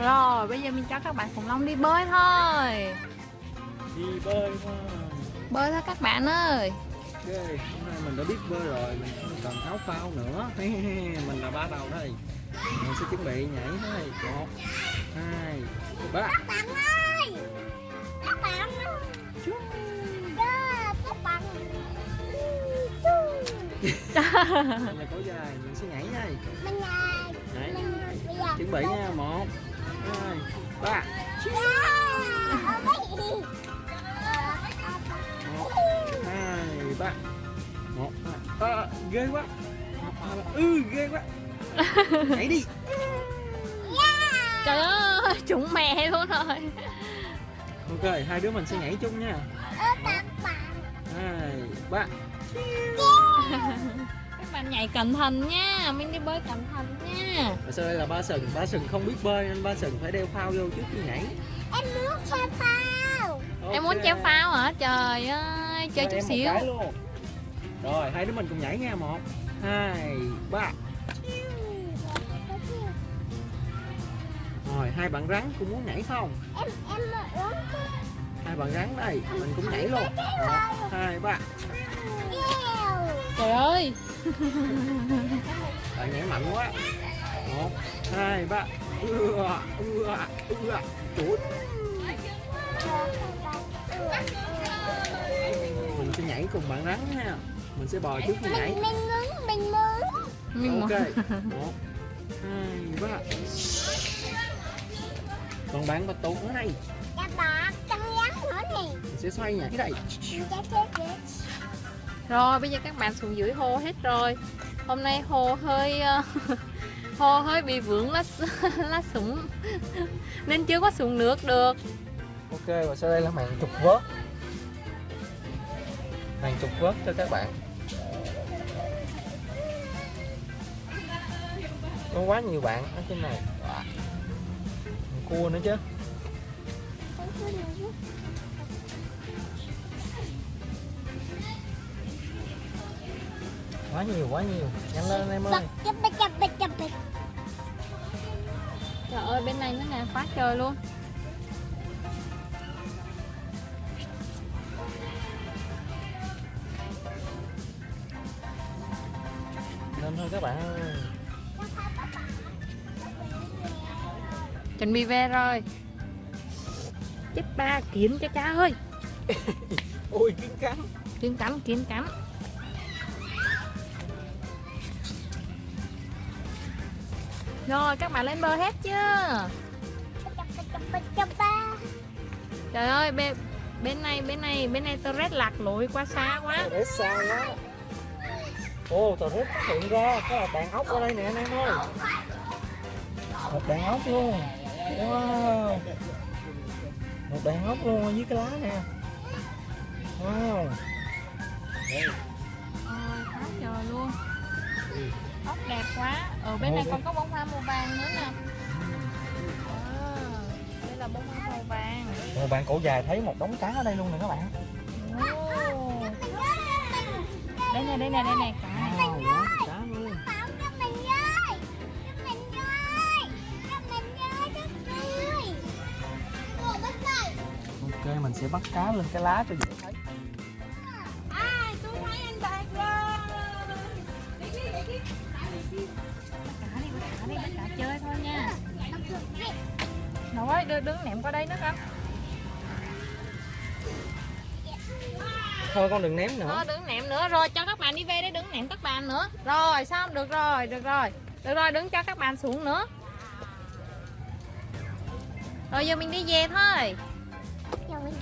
Rồi bây giờ mình cho các bạn khủng long đi bơi thôi. Đi bơi thôi. Bơi thôi các bạn ơi. Ok hôm nay mình đã biết bơi rồi mình không cần áo phao nữa. Mình là ba đầu đây. Mình sẽ chuẩn bị nhảy thôi. Một hai ba. Các bạn ơi! Các bạn ơi! Đó, Các bạn. Mình là cổ dài mình sẽ nhảy đây. Mình là chuẩn bị nha một hai ba một hai ba một hai à, ghê quá ừ ghê quá nhảy đi Trời ơi trúng mẹ luôn rồi ok hai đứa mình sẽ nhảy chung nha hai ba bạn nhảy cẩn thận nha Mình đi bơi cẩn thận nha. Và sau đây là ba sừng ba sừng không biết bơi nên ba sừng phải đeo phao vô trước khi nhảy. Em muốn chơi phao. Em muốn treo phao hả? Trời ơi Chơi chút xíu. luôn. rồi hai đứa mình cùng nhảy nha một hai ba. Rồi hai bạn rắn cũng muốn nhảy không? Em em muốn hai bạn rắn đây mình cũng nhảy luôn. Một hai ba. Kêu Trời ơi. Bạn nhảy mạnh quá. Một hai ba. Ưa ưa ưa chuột mình sẽ nhảy cùng bạn rắn nha. Mình sẽ bò trước khi nhảy. Mình mình muốn mình muốn. Mình ok. muốn- một hai ba. Còn bạn bạch tuộc ở đây. Các bạn căng rắn nữa nè. Mình sẽ xoay nhảy đây Rồi bây giờ các bạn xuống dưới hồ hết rồi. Hôm nay hồ hơi ờ, Hồ hơi bị vướng lá, lá súng. Nên chưa có xuống nước được. Ok và sau đây là màn trục vớt. Màn trục vớt cho các bạn. Có quá nhiều bạn ở trên này. Cua nữa chứ quá nhiều quá nhiều. Nhanh lên em ơi. Trời ơi bên này nó nè quá trời luôn. Lên thôi các bạn ơi. Chuẩn bị về rồi. Chết ba kiến cho cha ơi. Ôi kiến cắn Kiến cắn kiến cắn Rồi các bạn lên bờ hết chưa? Trời ơi bên, bên này bên này bên này rét lạc lối qua xa quá. Rết xa quá. Tàu rết phát hiện ra Có là đàn ốc ở đây nè anh em ơi. Một đàn ốc luôn. Wow. Một đàn ốc luôn dưới cái lá nè. Wow. Ôi quá trời luôn Ốc đẹp quá. Ở bên này còn có bông hoa màu vàng nữa nè. À, Đây là bông hoa màu vàng. Rồi bạn cổ dài thấy một đống cá ở đây luôn nè các bạn. Ồ. Đây nè đây nè đây nè cá đây Ok mình sẽ bắt cá lên cái lá cho dễ thấy Rồi đưa đứng ném qua đây nữa con Thôi con đừng ném nữa. Ờ, đứng ném nữa. Rồi cho các bạn đi về đấy đứng ném các bạn nữa. Rồi xong. Được rồi được rồi. Được rồi đứng cho các bạn xuống nữa. Rồi giờ mình đi về thôi. Rồi